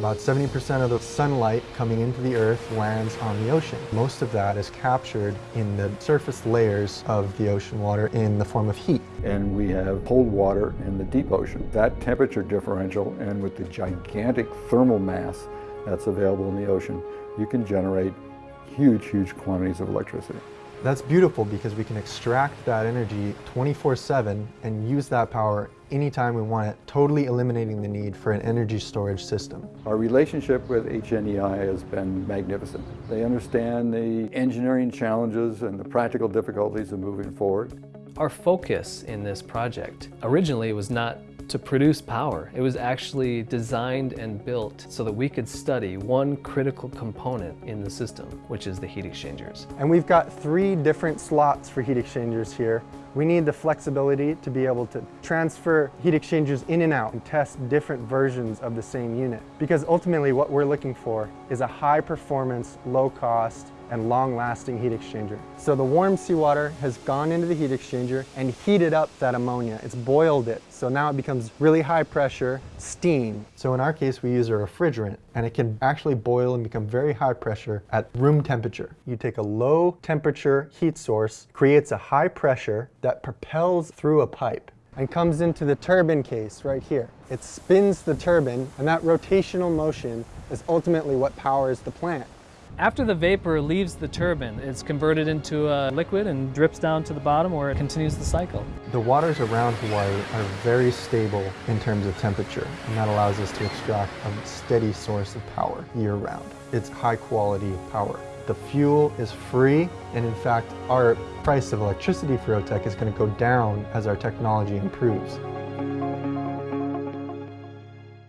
About 70% of the sunlight coming into the earth lands on the ocean. Most of that is captured in the surface layers of the ocean water in the form of heat. And we have cold water in the deep ocean. That temperature differential and with the gigantic thermal mass that's available in the ocean, you can generate huge, huge quantities of electricity. That's beautiful because we can extract that energy 24-7 and use that power anytime we want it, totally eliminating the need for an energy storage system. Our relationship with HNEI has been magnificent. They understand the engineering challenges and the practical difficulties of moving forward. Our focus in this project originally was not to produce power. It was actually designed and built so that we could study one critical component in the system, which is the heat exchangers. And we've got three different slots for heat exchangers here. We need the flexibility to be able to transfer heat exchangers in and out and test different versions of the same unit. Because ultimately what we're looking for is a high performance, low cost, and long-lasting heat exchanger. So the warm seawater has gone into the heat exchanger and heated up that ammonia. It's boiled it. So now it becomes really high pressure steam. So in our case, we use a refrigerant and it can actually boil and become very high pressure at room temperature. You take a low temperature heat source, creates a high pressure that propels through a pipe and comes into the turbine case right here. It spins the turbine and that rotational motion is ultimately what powers the plant. After the vapor leaves the turbine, it's converted into a liquid and drips down to the bottom where it continues the cycle. The waters around Hawaii are very stable in terms of temperature, and that allows us to extract a steady source of power year-round. It's high quality power. The fuel is free, and in fact, our price of electricity for OTEC is going to go down as our technology improves.